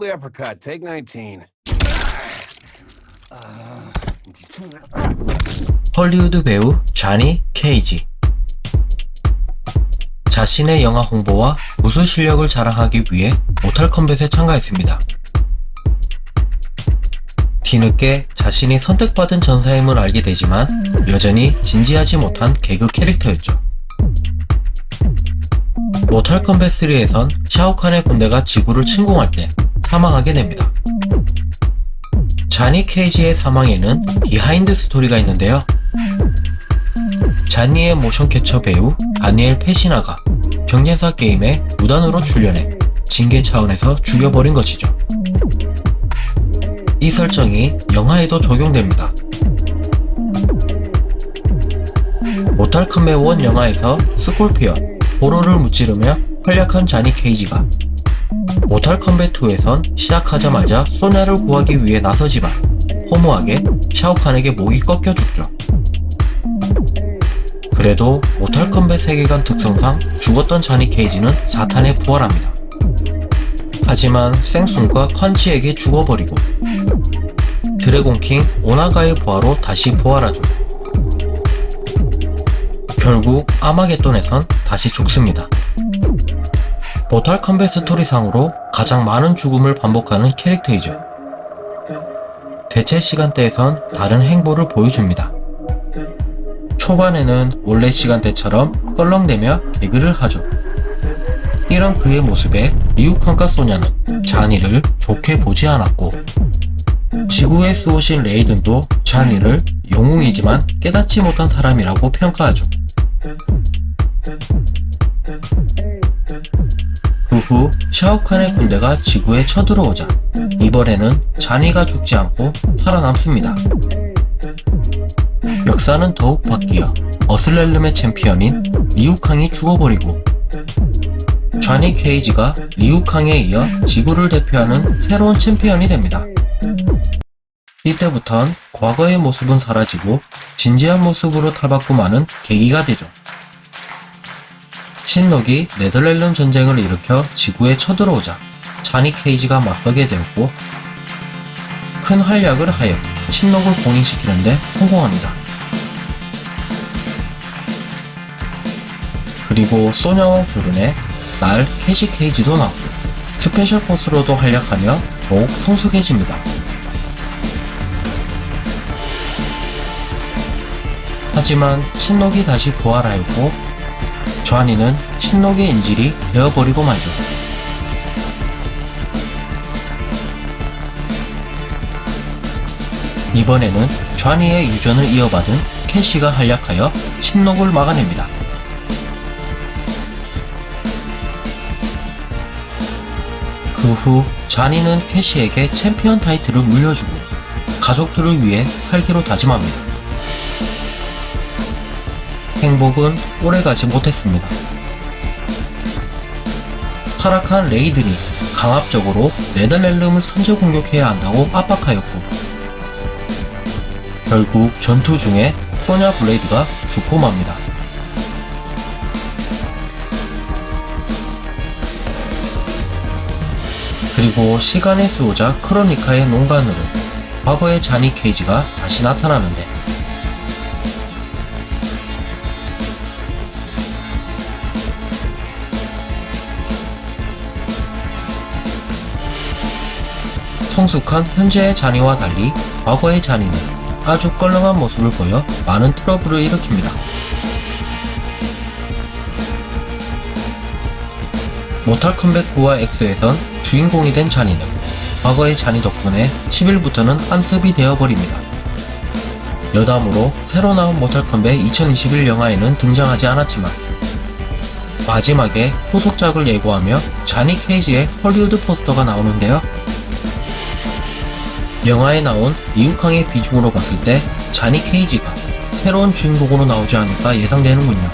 Uppercut, take 19. 헐리우드 배우 자니 케이지 자신의 영화 홍보와 무술 실력을 자랑하기 위해 모탈 컴뱃에 참가했습니다. 뒤늦게 자신이 선택받은 전사임을 알게 되지만 여전히 진지하지 못한 개그 캐릭터였죠. 모탈 컴뱃 3에선 샤오칸의 군대가 지구를 침공할 때 사망하게 됩니다. 자니 케이지의 사망에는 비하인드 스토리가 있는데요. 자니의 모션 캡처 배우 다니엘 페시나가 경쟁사 게임에 무단으로 출연해 징계 차원에서 죽여버린 것이죠. 이 설정이 영화에도 적용됩니다. 모탈 컴뱃 1 영화에서 스콜피언, 고로를 무찌르며 활약한 자니 케이지가 모탈 컴뱃 2에선 시작하자마자 소냐를 구하기 위해 나서지만 허무하게 샤오칸에게 목이 꺾여 죽죠. 그래도 모탈 컴뱃 세계관 특성상 죽었던 자니 케이지는 4탄에 부활합니다. 하지만 섕쑹과 콴치에게 죽어버리고 Dragon King 오나가의 부하로 다시 부활하죠. 결국 아마겟돈에선 다시 죽습니다. 모탈 컴뱃 스토리상으로 가장 많은 죽음을 반복하는 캐릭터이죠. 대체 시간대에선 다른 행보를 보여줍니다. 초반에는 원래 시간대처럼 껄렁대며 개그를 하죠. 이런 그의 모습에 리우칸과 소냐는 자니를 좋게 보지 않았고 지구에 쏘신 레이든도 자니를 영웅이지만 깨닫지 못한 사람이라고 평가하죠. 후 샤오칸의 군대가 지구에 쳐들어오자 이번에는 자니가 죽지 않고 살아남습니다. 역사는 더욱 바뀌어 어슬렐름의 챔피언인 리우캉이 죽어버리고 좌니 케이지가 리우캉에 이어 지구를 대표하는 새로운 챔피언이 됩니다. 이때부턴 과거의 모습은 사라지고 진지한 모습으로 탈바꿈하는 계기가 되죠. 신록이 네덜렐름 전쟁을 일으켜 지구에 쳐들어오자 자니 케이지가 맞서게 되었고 큰 활약을 하여 신록을 봉인시키는데 성공합니다. 그리고 소냐와 결혼해 날 캐시 케이지도 나오고 Special Force로도 활약하며 더욱 성숙해집니다. 하지만 신녹이 다시 부활하였고 자니는 신녹의 인질이 되어버리고 말죠. 이번에는 자니의 유전을 이어받은 캐시가 활약하여 신녹을 막아냅니다. 그후 자니는 캐시에게 챔피언 타이틀을 물려주고 가족들을 위해 살기로 다짐합니다. 행복은 오래가지 못했습니다. 타락한 레이든이 강압적으로 네더렐름을 선제 공격해야 한다고 압박하였고 결국 전투 중에 소냐 블레이드가 죽고 맙니다. 그리고 시간의 수호자 크로니카의 농간으로 과거의 자니 케이지가 다시 나타나는데 성숙한 현재의 자니와 달리 과거의 자니는 아주 껄렁한 모습을 보여 많은 트러블을 일으킵니다. 모탈 컴뱃 9와 X에선 주인공이 된 자니는 과거의 자니 덕분에 10일부터는 안습이 되어버립니다. 여담으로 새로 나온 모탈 컴뱃 2021 영화에는 등장하지 않았지만 마지막에 후속작을 예고하며 자니 케이지의 헐리우드 포스터가 나오는데요. 영화에 나온 리우캉의 비중으로 봤을 때 자니 케이지가 새로운 주인공으로 나오지 않을까 예상되는군요.